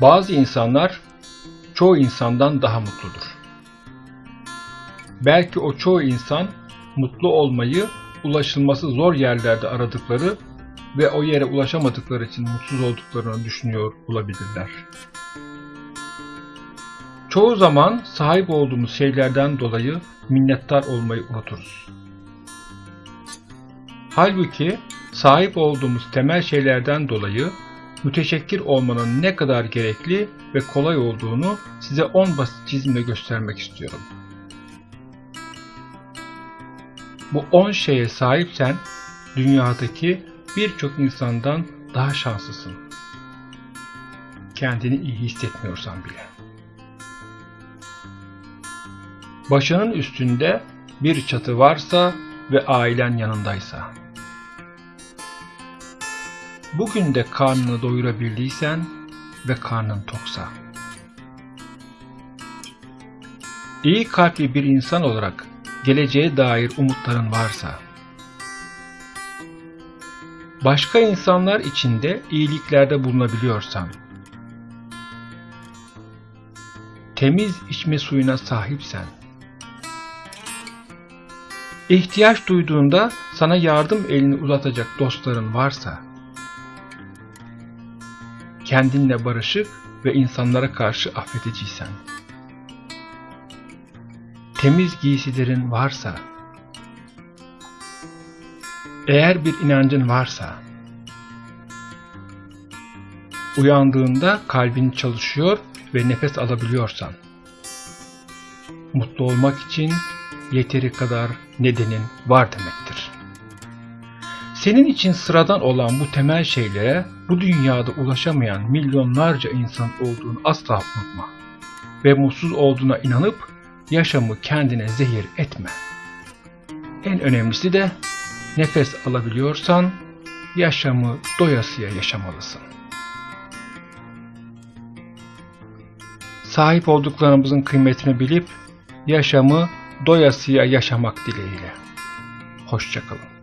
Bazı insanlar çoğu insandan daha mutludur. Belki o çoğu insan mutlu olmayı ulaşılması zor yerlerde aradıkları ve o yere ulaşamadıkları için mutsuz olduklarını düşünüyor olabilirler. Çoğu zaman sahip olduğumuz şeylerden dolayı minnettar olmayı unuturuz. Halbuki sahip olduğumuz temel şeylerden dolayı müteşekkir olmanın ne kadar gerekli ve kolay olduğunu size 10 basit çizimle göstermek istiyorum. Bu 10 şeye sahipsen dünyadaki birçok insandan daha şanslısın. Kendini iyi hissetmiyorsan bile. Başının üstünde bir çatı varsa ve ailen yanındaysa. Bugün de karnını doyurabildiysen ve karnın toksa. İyi kalpli bir insan olarak geleceğe dair umutların varsa. Başka insanlar için de iyiliklerde bulunabiliyorsan. Temiz içme suyuna sahipsen. İhtiyaç duyduğunda sana yardım elini uzatacak dostların varsa, kendinle barışık ve insanlara karşı affediciysen, temiz giysilerin varsa, eğer bir inancın varsa, uyandığında kalbin çalışıyor ve nefes alabiliyorsan, mutlu olmak için yeteri kadar nedenin var demektir. Senin için sıradan olan bu temel şeylere bu dünyada ulaşamayan milyonlarca insan olduğunu asla unutma. Ve mutsuz olduğuna inanıp yaşamı kendine zehir etme. En önemlisi de nefes alabiliyorsan yaşamı doyasıya yaşamalısın. Sahip olduklarımızın kıymetini bilip yaşamı doyasıya yaşamak dileğiyle. Hoşçakalın.